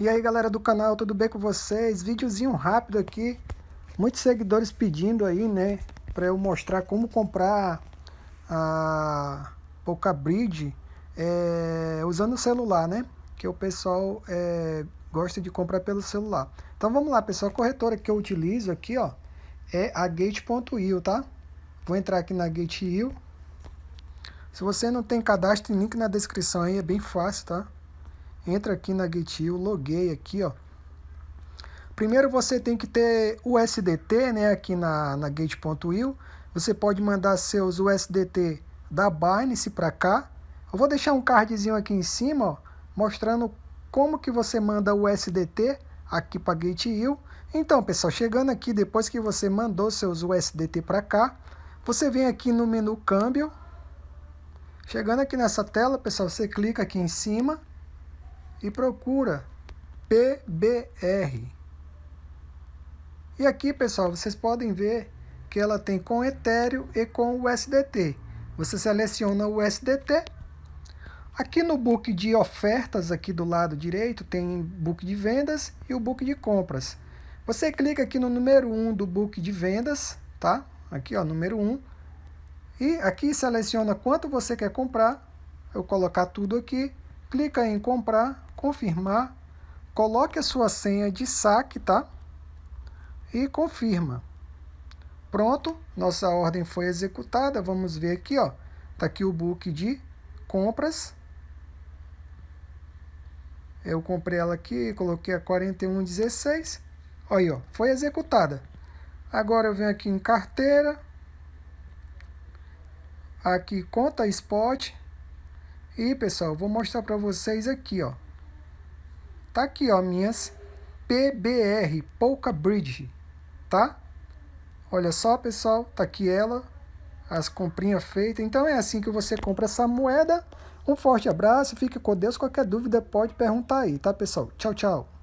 E aí galera do canal, tudo bem com vocês? Videozinho rápido aqui, muitos seguidores pedindo aí, né, para eu mostrar como comprar a Poca Bridge é, usando o celular, né, que o pessoal é, gosta de comprar pelo celular. Então vamos lá pessoal, a corretora que eu utilizo aqui, ó, é a Gate.io, tá? Vou entrar aqui na Gate.io. Se você não tem cadastro, link na descrição aí, é bem fácil, tá? Entra aqui na GetU, loguei aqui, ó. Primeiro você tem que ter o USDT, né, aqui na, na Gate.io. Você pode mandar seus USDT da Binance para cá. Eu vou deixar um cardzinho aqui em cima, ó, mostrando como que você manda o USDT aqui para GateU. Então, pessoal, chegando aqui, depois que você mandou seus USDT para cá, você vem aqui no menu câmbio. Chegando aqui nessa tela, pessoal, você clica aqui em cima e procura PBR. E aqui, pessoal, vocês podem ver que ela tem com Ethereum e com USDT. Você seleciona o USDT. Aqui no book de ofertas, aqui do lado direito, tem book de vendas e o book de compras. Você clica aqui no número 1 do book de vendas, tá? Aqui, ó, número 1. E aqui seleciona quanto você quer comprar. Eu colocar tudo aqui. Clica em comprar confirmar, coloque a sua senha de saque, tá? E confirma. Pronto, nossa ordem foi executada. Vamos ver aqui, ó. Tá aqui o book de compras. Eu comprei ela aqui, coloquei a 4116. Olha aí, ó, foi executada. Agora eu venho aqui em carteira. Aqui conta spot. E, pessoal, vou mostrar para vocês aqui, ó. Tá aqui, ó, minhas PBR, Polka Bridge, tá? Olha só, pessoal, tá aqui ela, as comprinhas feitas. Então é assim que você compra essa moeda. Um forte abraço, fique com Deus. Qualquer dúvida pode perguntar aí, tá, pessoal? Tchau, tchau.